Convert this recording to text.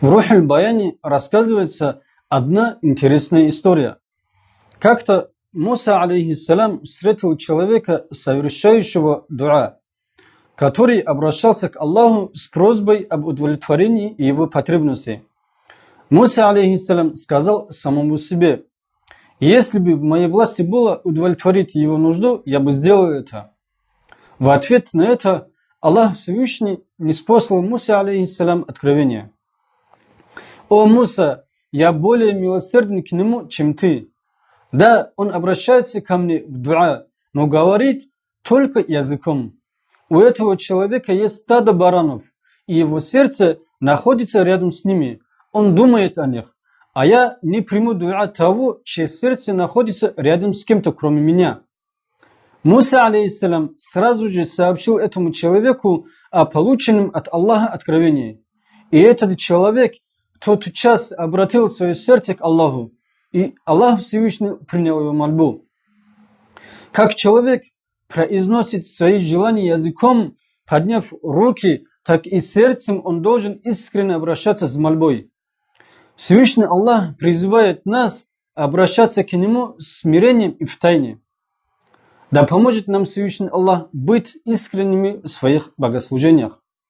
В Рухаль Баяне рассказывается одна интересная история. Как-то Муса, алейхиссалям, встретил человека, совершающего дуа, который обращался к Аллаху с просьбой об удовлетворении его потребностей. Муса, алейхиссалям, сказал самому себе, если бы в моей власти было удовлетворить его нужду, я бы сделал это. В ответ на это Аллах Всевышний не спослал Мусе, алейхиссалям, откровение. «О Муса, я более милосердный к нему, чем ты». Да, он обращается ко мне в дуа, но говорит только языком. У этого человека есть стадо баранов, и его сердце находится рядом с ними. Он думает о них. А я не приму дуа того, чье сердце находится рядом с кем-то, кроме меня. Муса, алейхиссалям, сразу же сообщил этому человеку о полученном от Аллаха откровении. И этот человек тот час обратил свое сердце к Аллаху, и Аллах Всевышний принял его мольбу. Как человек произносит свои желания языком, подняв руки, так и сердцем он должен искренне обращаться с мольбой. Всевышний Аллах призывает нас обращаться к Нему с смирением и в тайне. Да поможет нам Всевышний Аллах быть искренними в своих богослужениях.